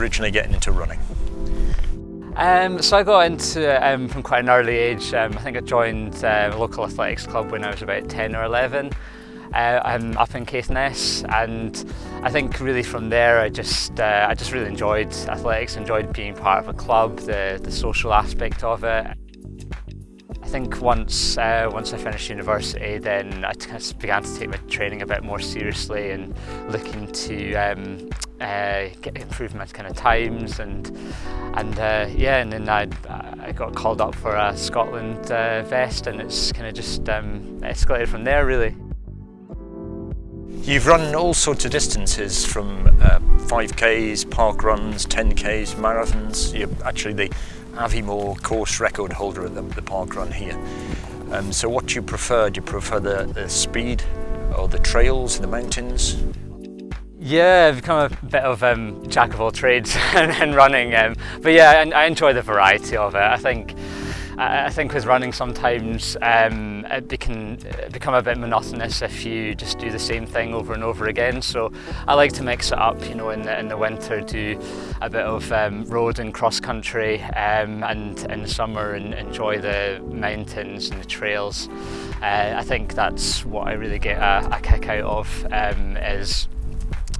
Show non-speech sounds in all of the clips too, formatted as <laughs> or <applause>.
originally getting into running? Um, so I got into um, from quite an early age. Um, I think I joined uh, a local athletics club when I was about 10 or 11. Uh, I'm up in Caithness and I think really from there I just uh, I just really enjoyed athletics, enjoyed being part of a club, the, the social aspect of it. Think once uh, once I finished university then I began to take my training a bit more seriously and looking to um, uh, get improve my kind of times and and uh, yeah and then I, I got called up for a Scotland uh, vest and it's kind of just um, escalated from there really. You've run all sorts of distances from uh, 5Ks, park runs, 10Ks, marathons. You're actually the Aviemore course record holder at the, the park run here. Um, so what do you prefer? Do you prefer the, the speed or the trails in the mountains? Yeah, I've become a bit of um, jack of all trades <laughs> in running. Um, but yeah, I, I enjoy the variety of it. I think I think with running sometimes um, it can become a bit monotonous if you just do the same thing over and over again. So I like to mix it up, you know, in the, in the winter do a bit of um, road and cross country um, and in the summer and enjoy the mountains and the trails. Uh, I think that's what I really get a, a kick out of um, is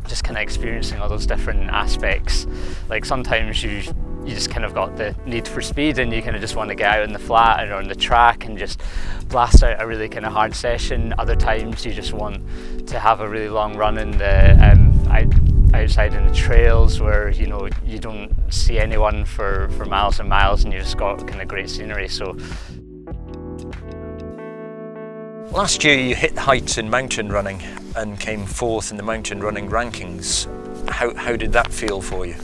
just kind of experiencing all those different aspects. Like sometimes you you just kind of got the need for speed and you kind of just want to get out in the flat or on the track and just blast out a really kind of hard session. Other times you just want to have a really long run in the um, outside in the trails where you know you don't see anyone for, for miles and miles and you just got kind of great scenery. So Last year you hit heights in mountain running and came fourth in the mountain running rankings. How, how did that feel for you?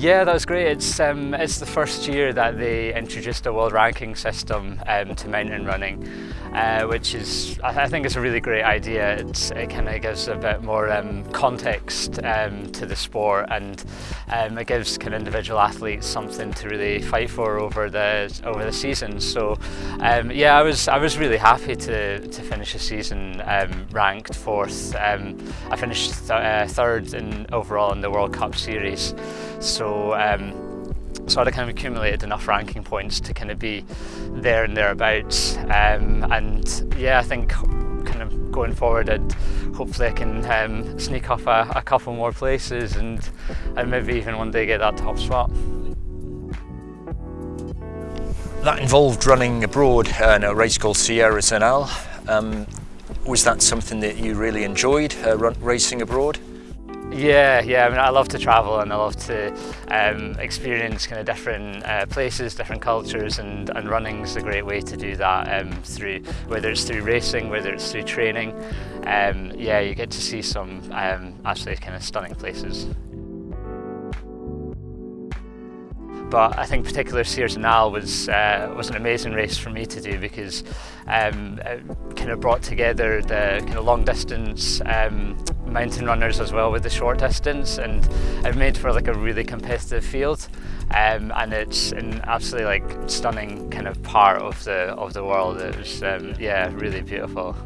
Yeah, that was great. It's um, it's the first year that they introduced a world ranking system um, to mountain running, uh, which is I, think it's a really great idea. It's, it kind of gives a bit more um, context um, to the sport, and um, it gives kind of individual athletes something to really fight for over the over the season. So um, yeah, I was I was really happy to to finish the season ranked fourth. I finished th uh, third in overall in the World Cup series. So, um, so I'd kind of accumulated enough ranking points to kind of be there and thereabouts. Um, and yeah, I think kind of going forward, I'd, hopefully I can um, sneak off a, a, couple more places and, and maybe even one day get that top spot. That involved running abroad in a race called Sierre-Zinal. Um, was that something that you really enjoyed, uh, racing abroad? Yeah, yeah. I mean, I love to travel and I love to um, experience kind of different uh, places, different cultures, and, and running is a great way to do that. Um, through whether it's through racing, whether it's through training. Um, yeah, you get to see some um, absolutely kind of stunning places. But I think particular Sierre-Zinal was uh, was an amazing race for me to do because um, it kind of brought together the kind of long distance um, mountain runners as well with the short distance and it made for like a really competitive field um, and it's an absolutely like stunning kind of part of the of the world. It was um, yeah really beautiful.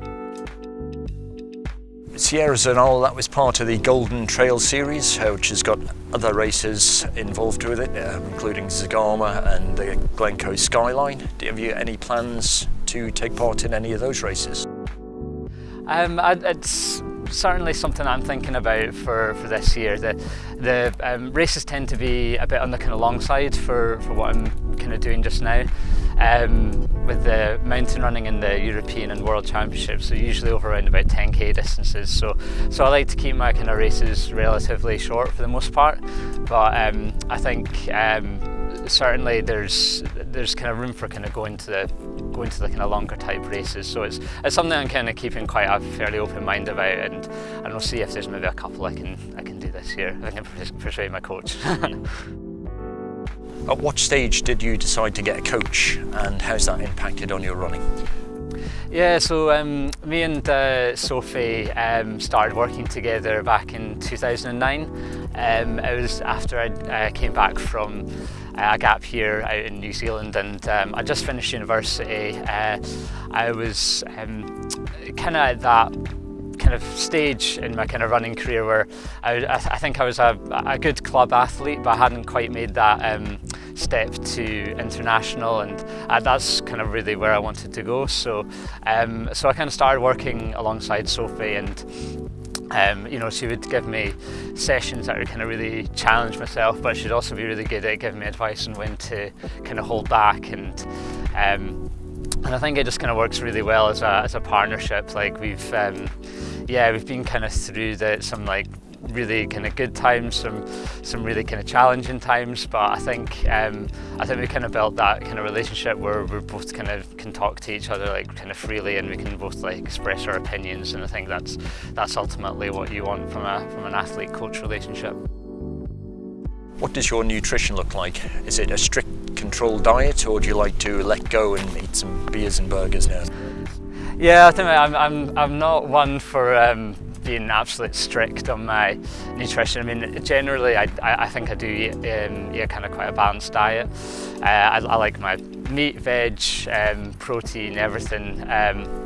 Sierre-Zinal, that was part of the Golden Trail series, uh, which has got other races involved with it, uh, including Zegama and the Glencoe Skyline. Do you have any plans to take part in any of those races? Um, it's certainly something I'm thinking about for, for this year. The, the um, races tend to be a bit on the kind of long side for, for what I'm kind of doing just now. Um, with the mountain running in the European and World Championships, so usually over around about 10k distances. So, so I like to keep my kind of races relatively short for the most part. But um, I think um, certainly there's there's kind of room for kind of going to the going to the kind of longer type races. So it's it's something I'm kind of keeping quite a fairly open mind about, and and we'll see if there's maybe a couple I can I can do this year. I can persuade my coach. <laughs> At what stage did you decide to get a coach, and how's that impacted on your running? Yeah, so um, me and uh, Sophie um, started working together back in 2009. Um, it was after I uh, came back from a gap here out in New Zealand and um, I just finished university. Uh, I was um, kind of at that kind of stage in my kind of running career where I, I think I was a, a, good club athlete, but I hadn't quite made that um, step to international, and uh, that's kind of really where I wanted to go. So, um, so I kind of started working alongside Sophie, and um, you know, she would give me sessions that would kind of really challenge myself, but she'd also be really good at giving me advice on when to kind of hold back and. Um, and I think it just kind of works really well as a, as a partnership. Like we've, um, yeah, we've been kind of through the, some like really kind of good times, some some really kind of challenging times. But I think um, I think we kind of built that kind of relationship where we both kind of can talk to each other like kind of freely, and we can both like express our opinions. And I think that's that's ultimately what you want from a from an athlete coach relationship. What does your nutrition look like? Is it a strict controlled diet, or do you like to let go and eat some beers and burgers now? Yeah, I think I'm I'm I'm not one for um, being absolutely strict on my nutrition. I mean, generally, I, I think I do eat, um, eat kind of quite a balanced diet. Uh, I, I, like my meat, veg, um, protein, everything. Um,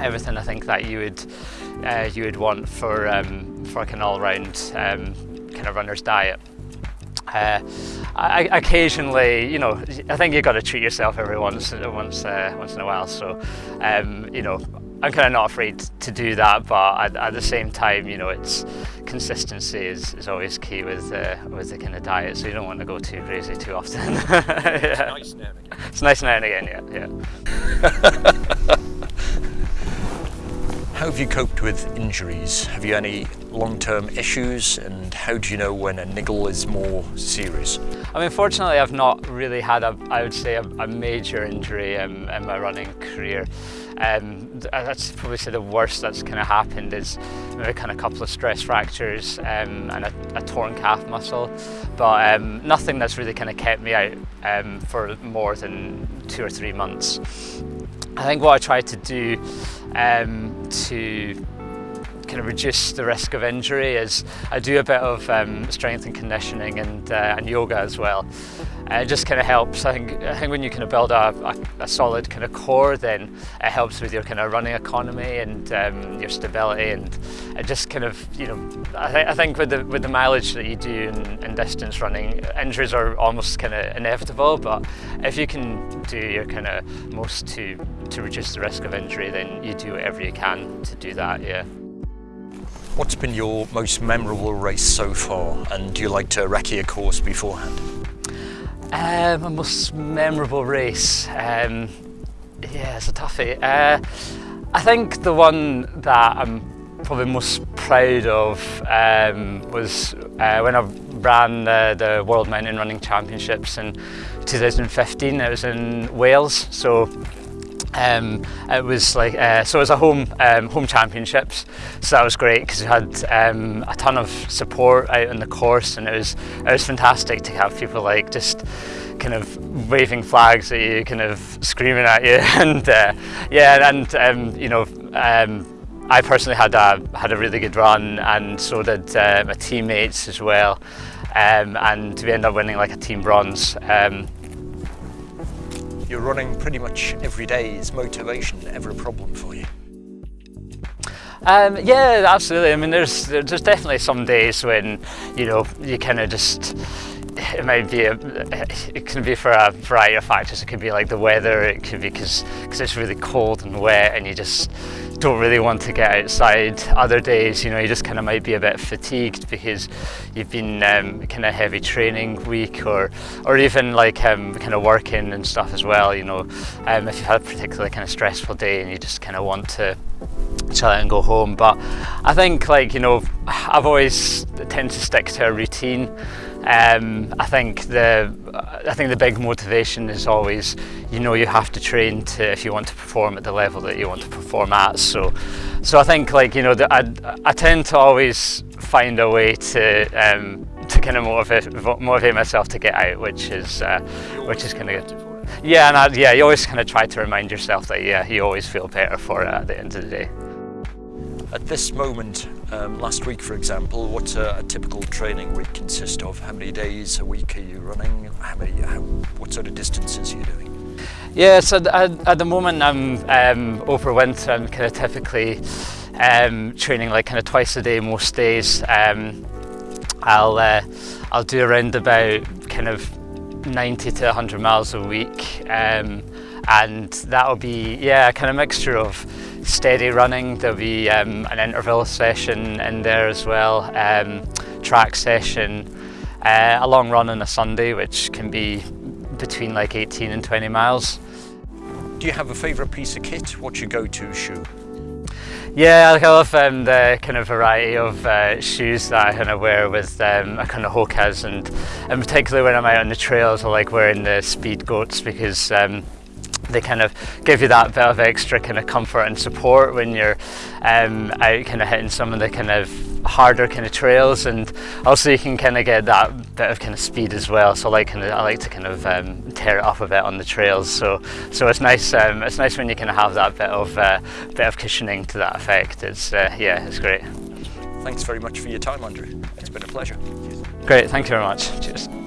everything I think that you would uh, you would want for um, for like an all-round um, kind of runner's diet. Uh, I, occasionally, you know, I think you've got to treat yourself every once, once, uh, once in a while. So, um, you know, I'm kind of not afraid to do that, but at, at, the same time, you know, it's consistency is, is always key with uh, with the kind of diet. So you don't want to go too crazy too often. <laughs> yeah. It's nice now and again. It's nice now and again, yeah, yeah. <laughs> how have you coped with injuries? Have you any long-term issues, and how do you know when a niggle is more serious? I mean, fortunately, I've not really had a, I would say, a, a major injury in, in my running career. Um, that's probably the worst that's kind of happened is maybe kind of a couple of stress fractures um, and a, a, torn calf muscle, but um, nothing that's really kind of kept me out um, for more than two or three months. I think what I try to do um, to kind of reduce the risk of injury is I do a bit of um, strength and conditioning and, uh, and yoga as well. It just kind of helps. I think, I think when you kind of build a, a, a, solid kind of core, then it helps with your kind of running economy and um, your stability, and it just kind of, you know, I, th I think with the with the mileage that you do in, in distance running, injuries are almost kind of inevitable. But if you can do your kind of most to to reduce the risk of injury, then you do whatever you can to do that. Yeah. What's been your most memorable race so far, and do you like to recce a course beforehand? Uh, my most memorable race. Um, yeah, it's a toughie. Uh, I think the one that I'm probably most proud of um, was uh, when I ran the, the World Mountain Running Championships in 2015. It was in Wales, so um, it was like uh, so it was a home um, home championships. So that was great because we had um, a ton of support out on the course and it was it was fantastic to have people like just kind of waving flags at you kind of screaming at you. <laughs> And uh, yeah and um, you know um, I personally had a had a really good run and so did uh, my teammates as well. Um, and we ended up winning like a team bronze. Um, you're running pretty much every day. Is motivation ever a problem for you? Um, yeah, absolutely. I mean, there's there's definitely some days when you know you kind of just <laughs> it might be a, it can be for a variety of factors. It could be like the weather. It could be because because it's really cold and wet, and you just don't really want to get outside. Other days, you know, you just kind of might be a bit fatigued because you've been um, kind of heavy training week or or even like um, kind of working and stuff as well. You know, um, if you've had a particularly kind of stressful day and you just kind of want to and go home. But I think like, you know, I've always tend to stick to a routine. Um, I think the I think the big motivation is always you know you have to train to if you want to perform at the level that you want to perform at. So so I think like you know the, I I tend to always find a way to um, to kind of motivate motivate myself to get out, which is uh, which is kind of good. Yeah, and I, yeah, you always kind of try to remind yourself that yeah, you always feel better for it at the end of the day. At this moment, um, last week for example, what a, a, typical training week consist of? How many days a week are you running? How many, how, what sort of distances are you doing? Yeah, so at, at the moment I'm um, over winter, I'm kind of typically um, training like kind of twice a day most days. Um, I'll uh, I'll do around about kind of 90 to 100 miles a week um, and that'll be yeah a kind of mixture of steady running. There'll be um, an interval session in there as well um, track session uh, a long run on a Sunday which can be between like 18 and 20 miles. Do you have a favourite piece of kit? What's your go-to shoe? Yeah, I love um, the kind of variety of uh, shoes that I kind of wear with um, a kind of Hokas and in particular when I'm out on the trails I like wearing the Speedgoats because um, they kind of give you that bit of extra kind of comfort and support when you're um, out kind of hitting some of the kind of harder kind of trails. And also you can kind of get that bit of kind of speed as well. So I like kind of I like to kind of um, tear it up a bit on the trails. So so it's nice um, it's nice when you kind of have that bit of uh, bit of cushioning to that effect. It's uh, yeah it's great. Thanks very much for your time Andrew. It's been a pleasure. Great. Thank you very much. Cheers